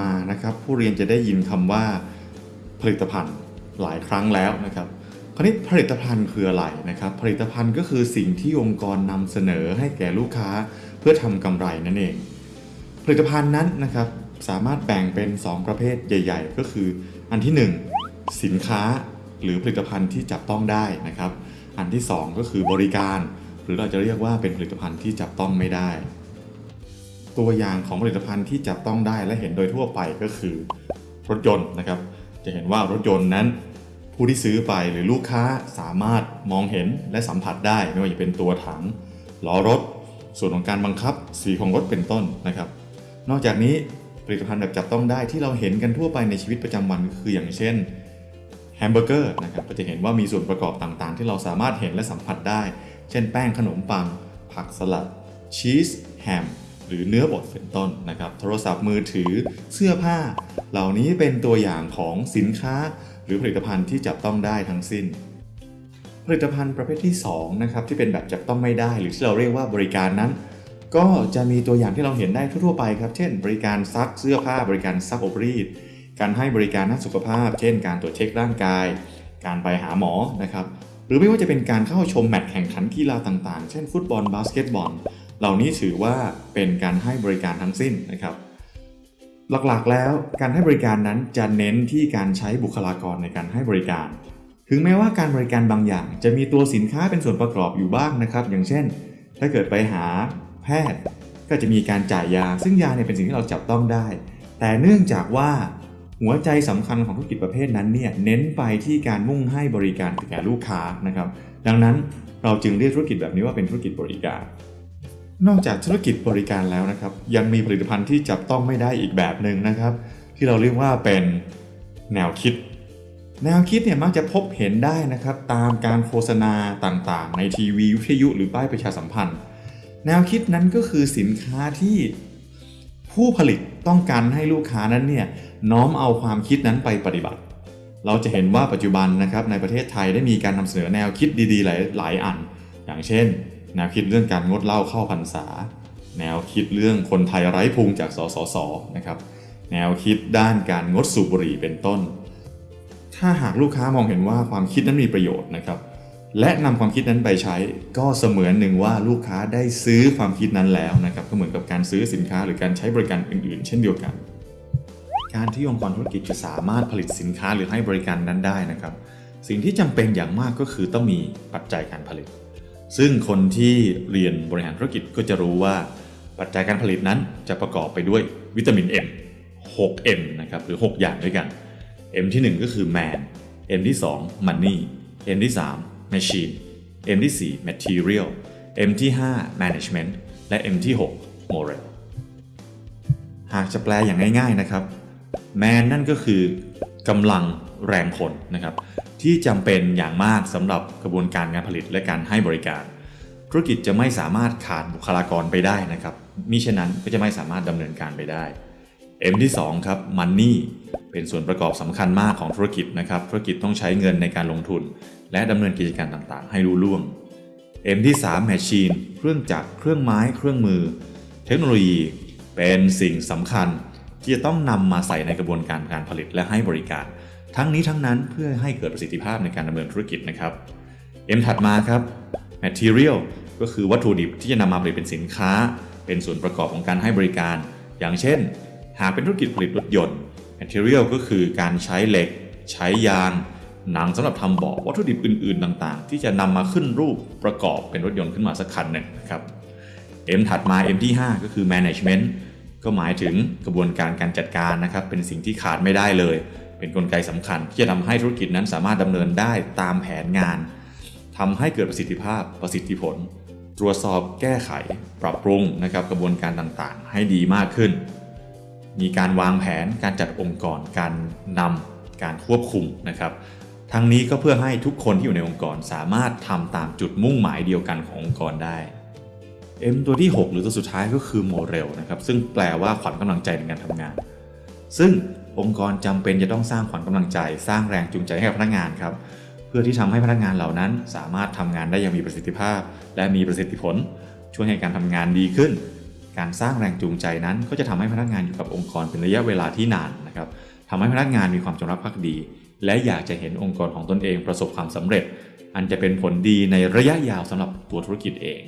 มานะครับ ผู้เรียนจะได้ยินคำว่าผลิตภัณฑ์หลายครั้งแล้วนะครับคราวนี้ผลิตภัณฑ์คืออะไรนะครับ ผลิตภัณฑ์ก็คือสิ่งที่องค์กรนำเสนอให้แก่ลูกค้าเพื่อทำกำไรนั่นเอง ผลิตภัณฑ์นั้นนะครับสามารถแบ่งเป็น 2 ประเภทใหญ่ ๆ ก็คืออันที่ 1 สินค้าหรือผลิตภัณฑ์ที่จับต้องได้นะครับ อันที่ 2 ก็คือบริการ หรือเราจะเรียกว่าเป็นผลิตภัณฑ์ที่จับต้องไม่ได้ ตัวอย่างของผลิตภัณฑ์ที่จับต้องได้และเห็นโดยทั่วไปก็คือ รถยนต์นะครับ จะเห็นว่ารถยนต์นั้น ผู้ที่ซื้อไปหรือลูกค้าสามารถมองเห็นและสัมผัสได้ไม่ว่าจะเป็นตัวถังล้อรถ ส่วนของการบังคับสีของรถเป็นต้นนะครับ นอกจากนี้ผลิตภัณฑ์แบบจับต้องได้ที่เราเห็นกันทั่วไปในชีวิตประจำวันก็คืออย่างเช่นแฮมเบอร์เกอร์นะครับก็จะเห็นว่ามีส่วนประกอบต่างๆ ที่เราสามารถเห็นและสัมผัสได้ เช่นแป้งขนมปัง ผักสลัดชีสแฮม หรือเนื้อบดเป็นต้นนะครับ โทรศัพท์มือถือเสื้อผ้า เหล่านี้เป็นตัวอย่างของสินค้า หรือผลิตภัณฑ์ที่จับต้องได้ทั้งสิ้น ผลิตภัณฑ์ประเภทที่2นะครับที่เป็นแบบจับต้องไม่ได้หรือที่เราเรียกว่าบริการนั้น ก็จะมีตัวอย่างที่เราเห็นได้ทั่วไปครับ เช่น บริการซักเสื้อผ้า บริการซักอบรีด การให้บริการด้านสุขภาพ เช่น การตรวจเช็คร่างกาย การไปหาหมอนะครับหรือไม่ว่าจะเป็นการเข้าชมแมตช์แข่งขันกีฬาต่างๆ เช่นฟุตบอล บาสเกตบอล เหล่านี้ถือว่าเป็นการให้บริการทั้งสิ้นนะครับ หลักๆแล้วการให้บริการนั้นจะเน้นที่การใช้บุคลากรในการให้บริการ ถึงแม้ว่าการบริการบางอย่าง จะมีตัวสินค้าเป็นส่วนประกอบอยู่บ้างนะครับ อย่างเช่น ถ้าเกิดไปหาแพทย์ ก็จะมีการจ่ายยา ซึ่งยาเนี่ยเป็นสิ่งที่เราจับต้องได้ แต่เนื่องจากว่าหัวใจสำคัญของธุรกิจประเภทนั้นเนี่ยเน้นไปที่การมุ่งให้บริการแก่ลูกค้านะครับ ดังนั้นเราจึงเรียกธุรกิจแบบนี้ว่าเป็นธุรกิจบริการ นอกจากธุรกิจบริการแล้วนะครับ ยังมีผลิตภัณฑ์ที่จับต้องไม่ได้อีกแบบหนึ่งนะครับ ที่เราเรียกว่าเป็นแนวคิด แนวคิดเนี่ยมักจะพบเห็นได้นะครับ ตามการโฆษณาต่างๆ ในทีวีวิทยุหรือป้ายประชาสัมพันธ์ แนวคิดนั้นก็คือสินค้าที่ผู้ผลิตต้องการให้ลูกค้านั้นเนี่ยน้อมเอาความคิดนั้นไปปฏิบัติ เราจะเห็นว่าปัจจุบันนะครับในประเทศไทยได้มีการนำเสนอแนวคิดดีๆ หลายหลายอัน อย่างเช่น แนวคิดเรื่องการงดเหล้าเข้าพรรษา แนวคิดเรื่องคนไทยไร้พุงจากสสสนะครับ แนวคิดด้านการงดสูบบุหรี่เป็นต้น ถ้าหากลูกค้ามองเห็นว่าความคิดนั้นมีประโยชน์นะครับ และนำความคิดนั้นไปใช้ก็เสมือนหนึ่งว่าลูกค้าได้ซื้อความคิดนั้นแล้วนะครับ ก็เหมือนกับการซื้อสินค้าหรือการใช้บริการอื่น ๆ เช่นเดียวกัน การที่องค์กรธุรกิจจะสามารถผลิตสินค้าหรือให้บริการนั้นได้นะครับ สิ่งที่จำเป็นอย่างมากก็คือต้องมีปัจจัยการผลิต ซึ่งคนที่เรียนบริหารธุรกิจก็จะรู้ว่าปัจจัยการผลิตนั้นจะประกอบไปด้วยวิตามิน M 6 M นะครับหรือ 6 อย่างด้วยกัน M ที่ 1 ก็คือ Man M ที่ 2 Money M ที่ 3 Machine M ที่ 4 Material M ที่ 5 Management และ M ที่ 6 Moral หากจะแปลอย่างง่ายๆนะครับ Man นั่นก็คือกำลัง แรงคนนะครับที่จำเป็นอย่างมากสำหรับกระบวนการการผลิตและการให้บริการ ธุรกิจจะไม่สามารถขาดบุคลากรไปได้นะครับมิฉะนั้นก็จะไม่สามารถดำเนินการไปได้ M ที่2ครับ Money เป็นส่วนประกอบสำคัญมากของธุรกิจนะครับธุรกิจต้องใช้เงินในการลงทุน และดำเนินกิจการต่างๆ ให้รู้ล่วง M ที่3 Machine เครื่องจักรเครื่องไม้ เครื่องมือ เทคโนโลยีเป็นสิ่งสำคัญที่จะต้องนำมาใส่ในกระบวนการการผลิตและให้บริการ ทั้งนี้ทั้งนั้นเพื่อให้เกิดประสิทธิภาพในการดำเนินธุรกิจนะครับ M ถัดมาครับ Material ก็คือวัตถุดิบที่จะนำมาผลิตเป็นสินค้า เป็นส่วนประกอบของการให้บริการ อย่างเช่น หากเป็นธุรกิจผลิตรถยนต์ Material ก็คือการใช้เหล็ก ใช้ยาง หนังสำหรับทำเบาะวัตถุดิบอื่นๆ ต่างๆ ที่จะนำมาขึ้นรูปประกอบเป็นรถยนต์ขึ้นมาสักคันหนึ่งนะครับ M ถัดมา M ที่ 5 ก็คือ Management ก็หมายถึงกระบวนการการจัดการนะครับ เป็นสิ่งที่ขาดไม่ได้เลย เป็นนกลไกสำคัญ ที่จะทำให้ธุรกิจนั้นสามารถดำเนินได้ตามแผนงานทำให้เกิดประสิทธิภาพประสิทธิผล ตรวจสอบแก้ไข ปรับปรุงนะครับกระบวนการต่างๆ ให้ดีมากขึ้น มีการวางแผนการจัดองค์กรการนำการควบคุมนะครับทั้งนี้ก็เพื่อให้ทุกคนที่อยู่ในองค์กรสามารถทำตามจุดมุ่งหมายเดียวกันขององค์กรได้ M ตัวที่ 6 หรือตัวสุดท้ายก็คือ Moral นะครับซึ่งแปลว่าขวัญกำลังใจในการทำงาน ซึ่ง องค์กรจำเป็นจะต้องสร้างขวัญกำลังใจ สร้างแรงจูงใจให้กับพนักงานครับ เพื่อที่ทำให้พนักงานเหล่านั้น สามารถทำงานได้อย่างมีประสิทธิภาพ และมีประสิทธิผล ช่วยให้การทำงานดีขึ้น การสร้างแรงจูงใจนั้น ก็จะทำให้พนักงานอยู่กับองค์กรเป็นระยะเวลาที่นานนะครับทำให้พนักงานมีความจงรักภักดี และอยากจะเห็นองค์กรของตนเองประสบความสำเร็จ อันจะเป็นผลดีในระยะยาวสำหรับตัวธุรกิจเอง